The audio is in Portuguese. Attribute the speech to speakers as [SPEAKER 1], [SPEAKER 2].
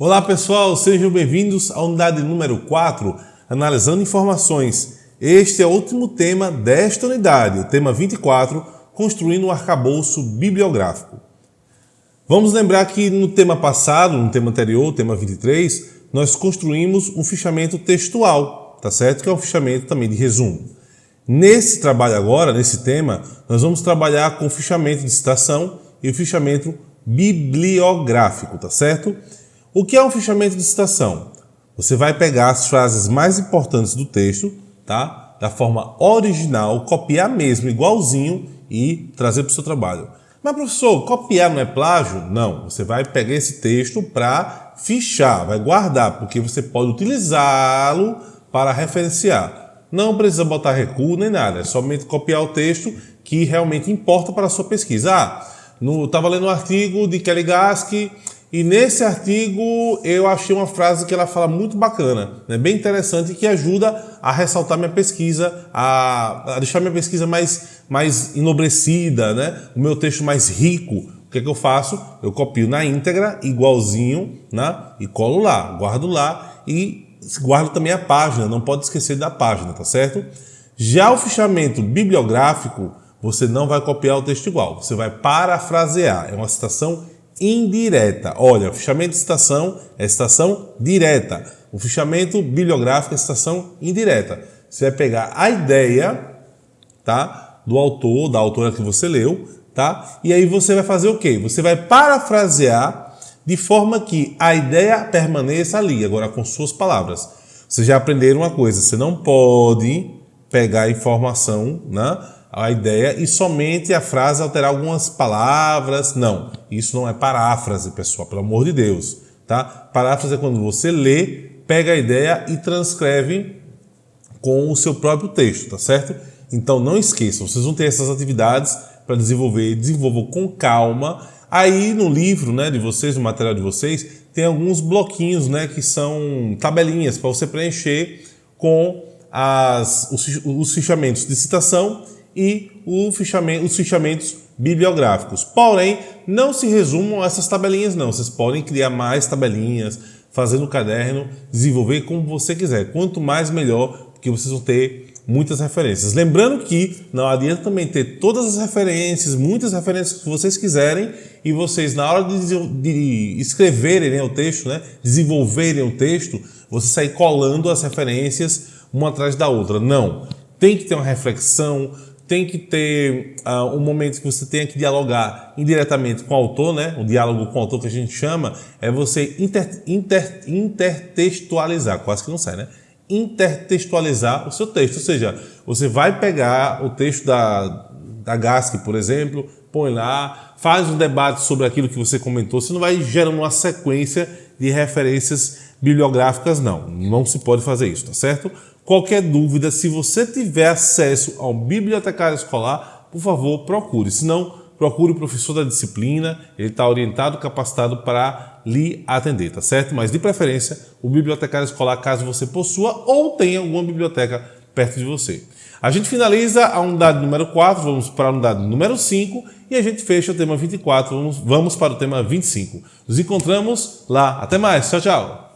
[SPEAKER 1] Olá pessoal, sejam bem-vindos à unidade número 4, analisando informações. Este é o último tema desta unidade, o tema 24, construindo um arcabouço bibliográfico. Vamos lembrar que no tema passado, no tema anterior, tema 23, nós construímos um fichamento textual, tá certo? Que é um fichamento também de resumo. Nesse trabalho agora, nesse tema, nós vamos trabalhar com o fichamento de citação e o fichamento bibliográfico, tá certo? O que é um fichamento de citação? Você vai pegar as frases mais importantes do texto, tá? Da forma original, copiar mesmo, igualzinho e trazer para o seu trabalho. Mas professor, copiar não é plágio? Não, você vai pegar esse texto para fichar, vai guardar, porque você pode utilizá-lo para referenciar. Não precisa botar recuo nem nada, é somente copiar o texto que realmente importa para a sua pesquisa. Ah, estava lendo um artigo de Kelly Gask e nesse artigo eu achei uma frase que ela fala muito bacana, né, bem interessante, que ajuda a ressaltar minha pesquisa, a, a deixar minha pesquisa mais, mais enobrecida, né, o meu texto mais rico. O que, é que eu faço? Eu copio na íntegra, igualzinho, né, e colo lá, guardo lá e guarda também a página, não pode esquecer da página, tá certo? Já o fichamento bibliográfico, você não vai copiar o texto igual, você vai parafrasear, é uma citação indireta. Olha, fichamento de citação é citação direta, o fichamento bibliográfico é citação indireta. Você vai pegar a ideia, tá, do autor, da autora que você leu, tá, e aí você vai fazer o quê? Você vai parafrasear de forma que a ideia permaneça ali, agora com suas palavras. Vocês já aprenderam uma coisa, você não pode pegar informação, né, a ideia, e somente a frase alterar algumas palavras. Não, isso não é paráfrase, pessoal, pelo amor de Deus. Tá? Paráfrase é quando você lê, pega a ideia e transcreve com o seu próprio texto, tá certo? Então não esqueçam, vocês vão ter essas atividades para desenvolver, desenvolvam com calma Aí no livro né, de vocês, no material de vocês, tem alguns bloquinhos né, que são tabelinhas para você preencher com as, os, os fichamentos de citação e fichamento, os fichamentos bibliográficos. Porém, não se resumam a essas tabelinhas não. Vocês podem criar mais tabelinhas, fazer no caderno, desenvolver como você quiser. Quanto mais melhor, porque vocês vão ter muitas referências. Lembrando que não adianta também ter todas as referências, muitas referências que vocês quiserem e vocês na hora de, de escreverem né, o texto, né, desenvolverem o texto, você sair colando as referências uma atrás da outra. Não. Tem que ter uma reflexão, tem que ter uh, um momento que você tenha que dialogar indiretamente com o autor, né? O diálogo com o autor que a gente chama é você inter, inter, intertextualizar, quase que não sai, né? intertextualizar o seu texto. Ou seja, você vai pegar o texto da, da por exemplo, põe lá, faz um debate sobre aquilo que você comentou, você não vai gerando uma sequência de referências bibliográficas, não. Não se pode fazer isso, tá certo? Qualquer dúvida, se você tiver acesso ao bibliotecário escolar, por favor, procure. Se não, procure o professor da disciplina, ele está orientado, capacitado para lhe atender, tá certo? Mas de preferência, o bibliotecário escolar, caso você possua ou tenha alguma biblioteca perto de você. A gente finaliza a unidade número 4, vamos para a unidade número 5 e a gente fecha o tema 24, vamos, vamos para o tema 25. Nos encontramos lá. Até mais, tchau, tchau!